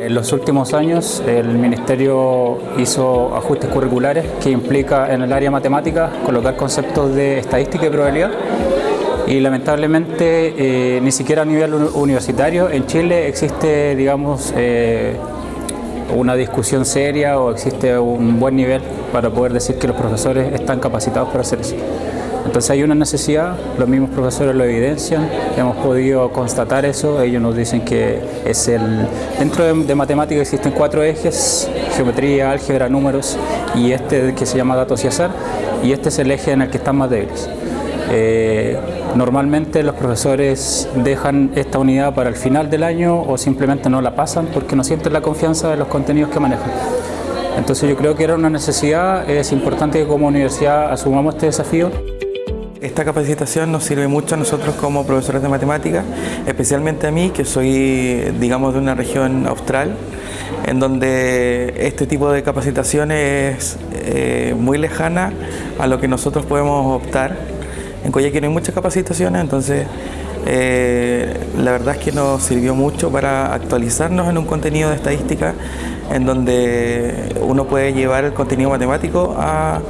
En los últimos años el Ministerio hizo ajustes curriculares que implica en el área matemática colocar conceptos de estadística y probabilidad y lamentablemente eh, ni siquiera a nivel universitario en Chile existe digamos eh, una discusión seria o existe un buen nivel para poder decir que los profesores están capacitados para hacer eso. Entonces hay una necesidad, los mismos profesores lo evidencian, hemos podido constatar eso, ellos nos dicen que es el... Dentro de, matemáticas existen cuatro ejes, geometría, álgebra, números y este que se llama datos y azar, y este es el eje en el que están más débiles. Eh, normalmente los profesores dejan esta unidad para el final del año o simplemente no la pasan porque no sienten la confianza de los contenidos que manejan. Entonces yo creo que era una necesidad, es importante que como universidad asumamos este desafío. Esta capacitación nos sirve mucho a nosotros como profesores de matemáticas, especialmente a mí, que soy, digamos, de una región austral, en donde este tipo de capacitación es eh, muy lejana a lo que nosotros podemos optar. En Coyhaique no hay muchas capacitaciones, entonces eh, la verdad es que nos sirvió mucho para actualizarnos en un contenido de estadística en donde uno puede llevar el contenido matemático a,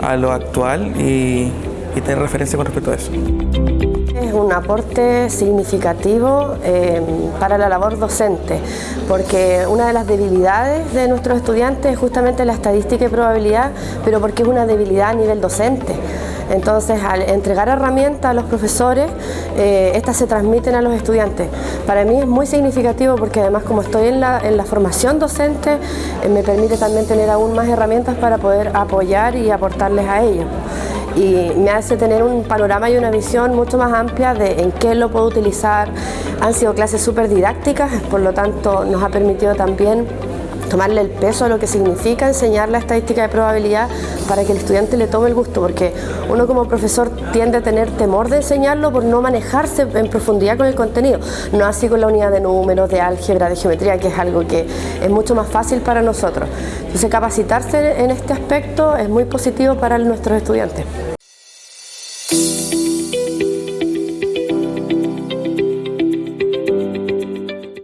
a lo actual y y tener referencia con respecto a eso. Es un aporte significativo eh, para la labor docente, porque una de las debilidades de nuestros estudiantes es justamente la estadística y probabilidad, pero porque es una debilidad a nivel docente. Entonces, al entregar herramientas a los profesores, eh, estas se transmiten a los estudiantes. Para mí es muy significativo porque además como estoy en la, en la formación docente, eh, me permite también tener aún más herramientas para poder apoyar y aportarles a ellos y me hace tener un panorama y una visión mucho más amplia de en qué lo puedo utilizar. Han sido clases súper didácticas, por lo tanto nos ha permitido también tomarle el peso a lo que significa enseñar la estadística de probabilidad para que el estudiante le tome el gusto, porque uno como profesor tiende a tener temor de enseñarlo por no manejarse en profundidad con el contenido, no así con la unidad de números, de álgebra, de geometría, que es algo que es mucho más fácil para nosotros. Entonces capacitarse en este aspecto es muy positivo para nuestros estudiantes.